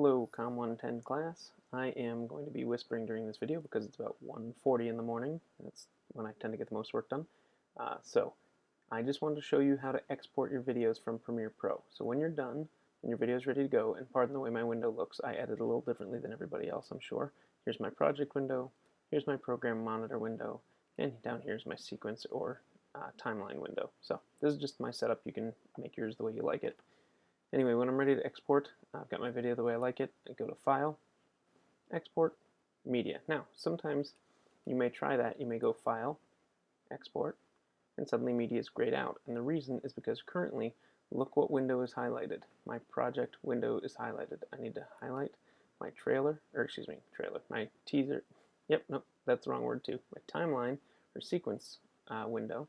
Hello COM 110 class. I am going to be whispering during this video because it's about 1.40 in the morning. That's when I tend to get the most work done. Uh, so I just wanted to show you how to export your videos from Premiere Pro. So when you're done and your video is ready to go, and pardon the way my window looks, I edit a little differently than everybody else I'm sure. Here's my project window, here's my program monitor window, and down here is my sequence or uh, timeline window. So this is just my setup. You can make yours the way you like it. Anyway, when I'm ready to export, I've got my video the way I like it. I go to File, Export, Media. Now, sometimes you may try that. You may go File, Export, and suddenly media is grayed out. And the reason is because currently, look what window is highlighted. My project window is highlighted. I need to highlight my trailer, or excuse me, trailer, my teaser. Yep, nope, that's the wrong word too. My timeline or sequence uh, window.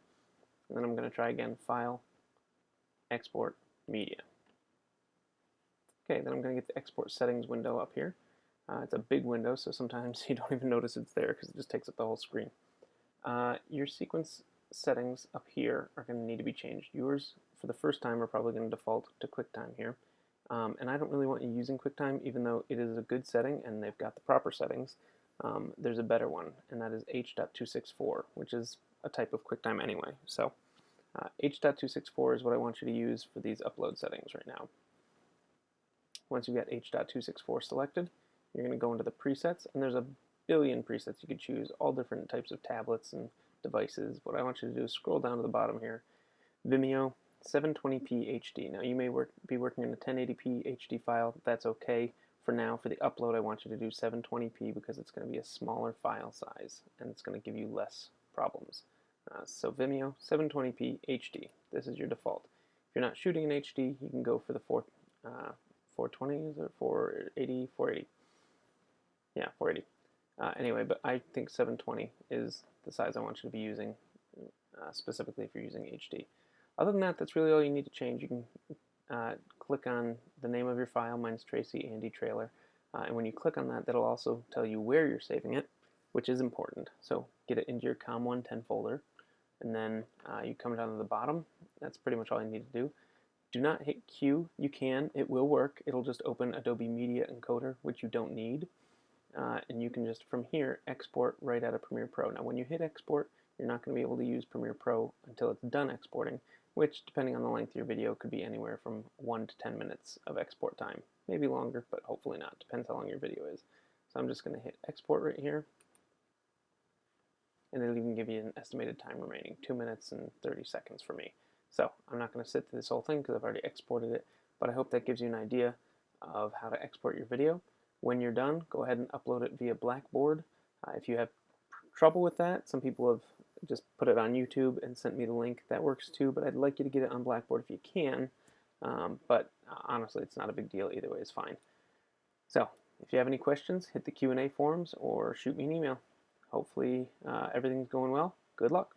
And then I'm going to try again, File, Export, Media. Okay, then I'm going to get the export settings window up here. Uh, it's a big window, so sometimes you don't even notice it's there because it just takes up the whole screen. Uh, your sequence settings up here are going to need to be changed. Yours, for the first time, are probably going to default to QuickTime here. Um, and I don't really want you using QuickTime, even though it is a good setting and they've got the proper settings. Um, there's a better one, and that is H.264, which is a type of QuickTime anyway. So uh, H.264 is what I want you to use for these upload settings right now. Once you've got H.264 selected, you're going to go into the presets, and there's a billion presets you could choose, all different types of tablets and devices. What I want you to do is scroll down to the bottom here. Vimeo 720p HD. Now you may work, be working in a 1080p HD file. That's okay. For now, for the upload, I want you to do 720p because it's going to be a smaller file size and it's going to give you less problems. Uh, so Vimeo 720p HD. This is your default. If you're not shooting in HD, you can go for the 4, uh, 420 or 480, 480. Yeah, 480. Uh, anyway, but I think 720 is the size I want you to be using, uh, specifically if you're using HD. Other than that, that's really all you need to change. You can uh, click on the name of your file. Mine's Tracy Andy Trailer. Uh, and when you click on that, that'll also tell you where you're saving it, which is important. So get it into your COM110 folder, and then uh, you come down to the bottom. That's pretty much all you need to do. Do not hit Queue. You can. It will work. It'll just open Adobe Media Encoder, which you don't need. Uh, and you can just, from here, export right out of Premiere Pro. Now, when you hit export, you're not going to be able to use Premiere Pro until it's done exporting, which, depending on the length of your video, could be anywhere from 1 to 10 minutes of export time. Maybe longer, but hopefully not. Depends how long your video is. So I'm just going to hit export right here. And it'll even give you an estimated time remaining, 2 minutes and 30 seconds for me. So I'm not going to sit through this whole thing because I've already exported it, but I hope that gives you an idea of how to export your video. When you're done, go ahead and upload it via Blackboard. Uh, if you have trouble with that, some people have just put it on YouTube and sent me the link. That works too, but I'd like you to get it on Blackboard if you can. Um, but uh, honestly, it's not a big deal. Either way is fine. So if you have any questions, hit the Q&A forums or shoot me an email. Hopefully uh, everything's going well. Good luck.